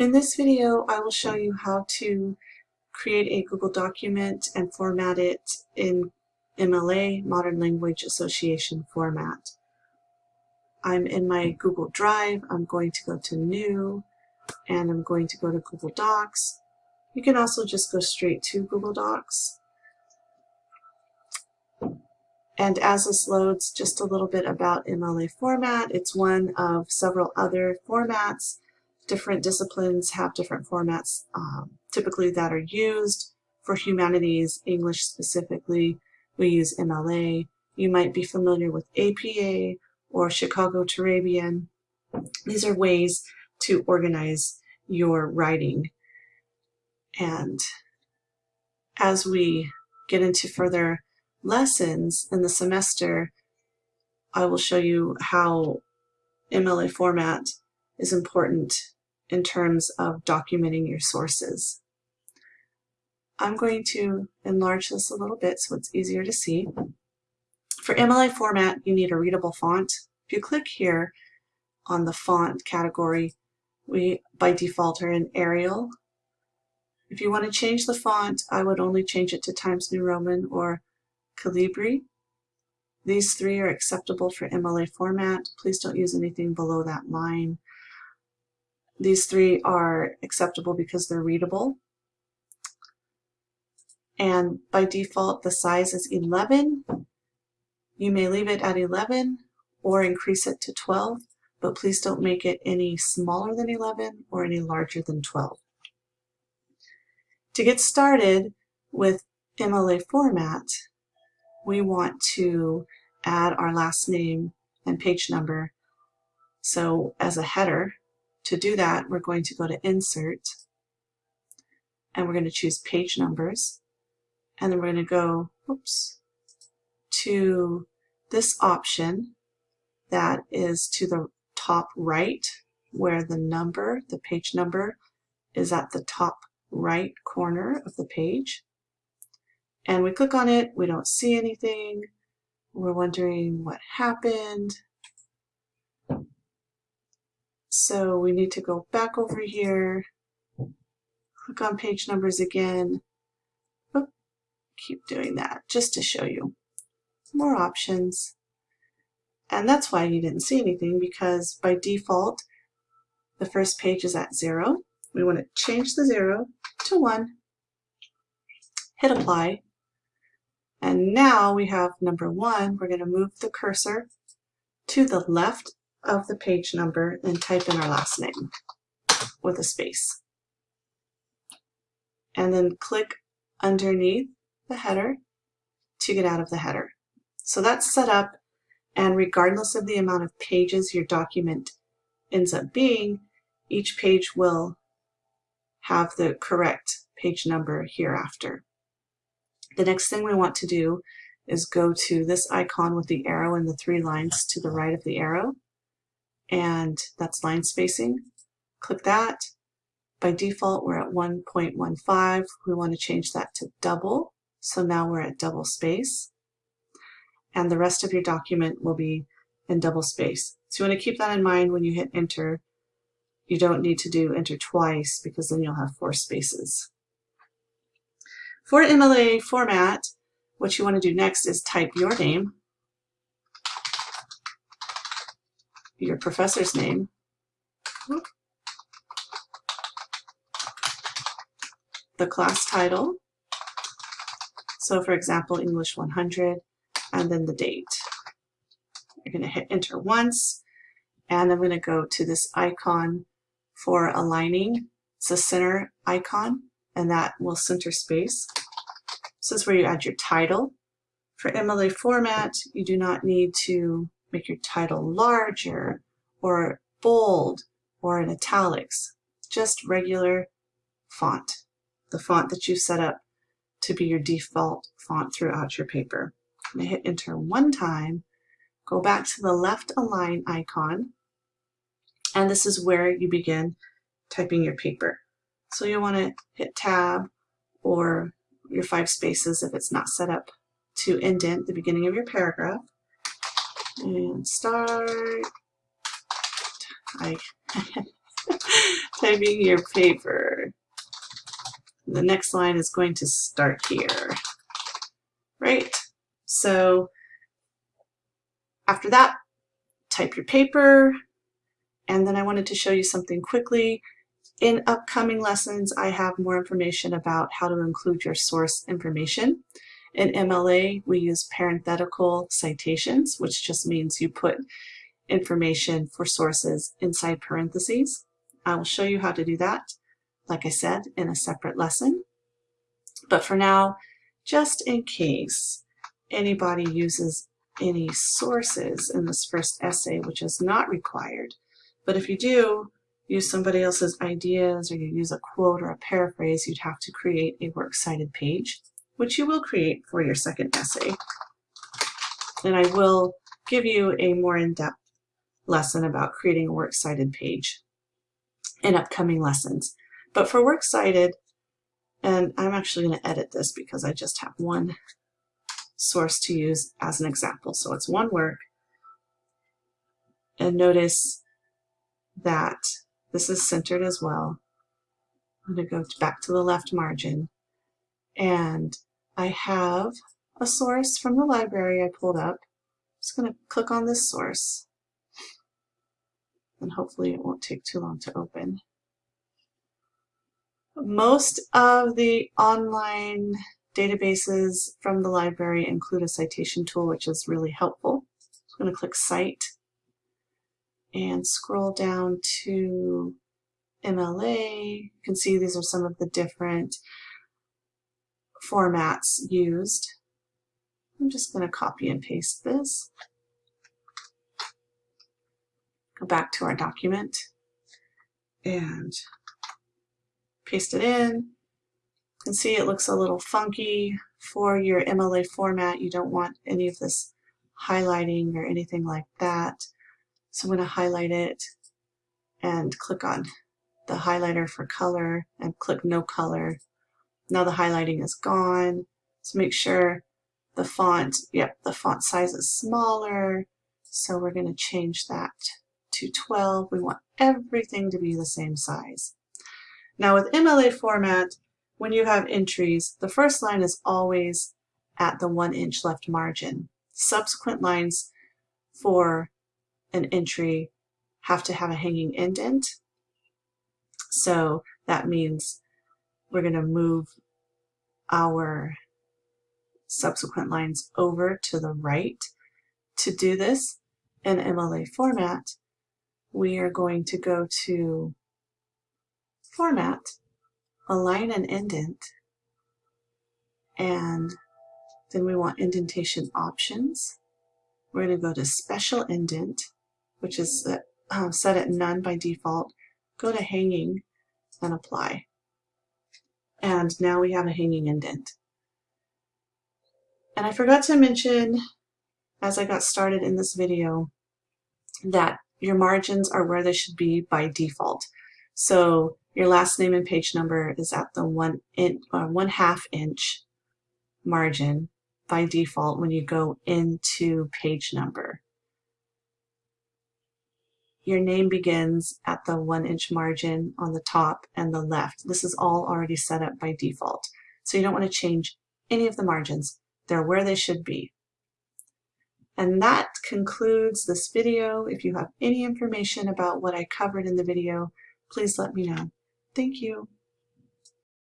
In this video, I will show you how to create a Google document and format it in MLA, Modern Language Association format. I'm in my Google Drive. I'm going to go to New, and I'm going to go to Google Docs. You can also just go straight to Google Docs. And as this loads, just a little bit about MLA format. It's one of several other formats. Different disciplines have different formats um, typically that are used. For humanities, English specifically, we use MLA. You might be familiar with APA or Chicago Turabian. These are ways to organize your writing. And as we get into further lessons in the semester, I will show you how MLA format is important in terms of documenting your sources. I'm going to enlarge this a little bit so it's easier to see. For MLA format, you need a readable font. If you click here on the font category, we by default are in Arial. If you want to change the font, I would only change it to Times New Roman or Calibri. These three are acceptable for MLA format. Please don't use anything below that line. These three are acceptable because they're readable. And by default, the size is 11. You may leave it at 11 or increase it to 12, but please don't make it any smaller than 11 or any larger than 12. To get started with MLA format, we want to add our last name and page number. So as a header, to do that, we're going to go to Insert, and we're going to choose Page Numbers, and then we're going to go, oops, to this option that is to the top right, where the number, the page number, is at the top right corner of the page and we click on it, we don't see anything. We're wondering what happened. So we need to go back over here, click on page numbers again. Oop, keep doing that just to show you more options. And that's why you didn't see anything because by default, the first page is at zero. We want to change the zero to one, hit apply, and now we have number one, we're going to move the cursor to the left of the page number and type in our last name with a space. And then click underneath the header to get out of the header. So that's set up and regardless of the amount of pages your document ends up being, each page will have the correct page number hereafter. The next thing we want to do is go to this icon with the arrow and the three lines to the right of the arrow, and that's line spacing. Click that. By default, we're at 1.15. We want to change that to double, so now we're at double space. And the rest of your document will be in double space. So you want to keep that in mind when you hit enter. You don't need to do enter twice because then you'll have four spaces. For MLA format, what you want to do next is type your name, your professor's name, the class title, so for example, English 100, and then the date. You're going to hit enter once, and I'm going to go to this icon for aligning. It's a center icon, and that will center space. This is where you add your title. For MLA format, you do not need to make your title larger or bold or in italics, just regular font, the font that you set up to be your default font throughout your paper. I'm going to hit enter one time, go back to the left align icon, and this is where you begin typing your paper. So you want to hit tab or your five spaces if it's not set up to indent the beginning of your paragraph. And start. Typing your paper. The next line is going to start here, right? So after that, type your paper, and then I wanted to show you something quickly. In upcoming lessons, I have more information about how to include your source information. In MLA, we use parenthetical citations, which just means you put information for sources inside parentheses. I will show you how to do that, like I said, in a separate lesson. But for now, just in case anybody uses any sources in this first essay, which is not required, but if you do use somebody else's ideas or you use a quote or a paraphrase, you'd have to create a works cited page which you will create for your second essay. And I will give you a more in-depth lesson about creating a works cited page in upcoming lessons. But for works cited, and I'm actually going to edit this because I just have one source to use as an example. So it's one work. And notice that this is centered as well. I'm going to go back to the left margin. And I have a source from the library I pulled up. I'm just going to click on this source and hopefully it won't take too long to open. Most of the online databases from the library include a citation tool which is really helpful. I'm going to click Cite and scroll down to MLA. You can see these are some of the different formats used. I'm just going to copy and paste this. Go back to our document and paste it in. You can see it looks a little funky for your MLA format. You don't want any of this highlighting or anything like that. So I'm going to highlight it and click on the highlighter for color and click no color now the highlighting is gone. So make sure the font, yep, the font size is smaller. So we're going to change that to 12. We want everything to be the same size. Now with MLA format, when you have entries, the first line is always at the one inch left margin. Subsequent lines for an entry have to have a hanging indent. So that means we're going to move our subsequent lines over to the right. To do this in MLA format, we are going to go to Format, Align and Indent, and then we want indentation options. We're going to go to Special Indent, which is uh, set at none by default. Go to Hanging and Apply and now we have a hanging indent. And I forgot to mention, as I got started in this video, that your margins are where they should be by default. So your last name and page number is at the one, in, uh, one half inch margin by default when you go into page number your name begins at the one inch margin on the top and the left. This is all already set up by default. So you don't want to change any of the margins. They're where they should be. And that concludes this video. If you have any information about what I covered in the video, please let me know. Thank you.